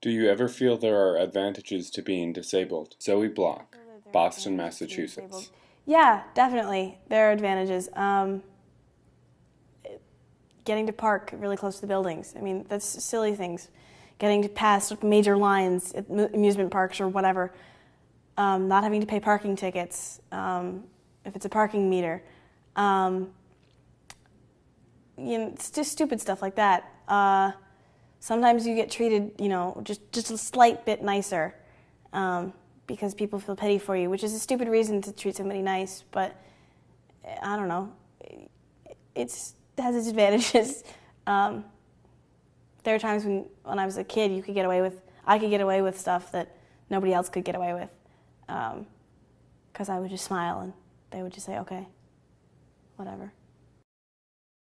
Do you ever feel there are advantages to being disabled? Zoe Block, Boston, Massachusetts. Yeah, definitely. There are advantages. Um, getting to park really close to the buildings. I mean, that's silly things. Getting to past major lines at amusement parks or whatever. Um, not having to pay parking tickets um, if it's a parking meter. Um, you know, it's just stupid stuff like that. Uh, sometimes you get treated, you know, just, just a slight bit nicer um, because people feel pity for you, which is a stupid reason to treat somebody nice, but I don't know. It's, it has its advantages. Um, there are times when, when I was a kid, you could get away with, I could get away with stuff that nobody else could get away with. Because um, I would just smile and they would just say, okay, whatever.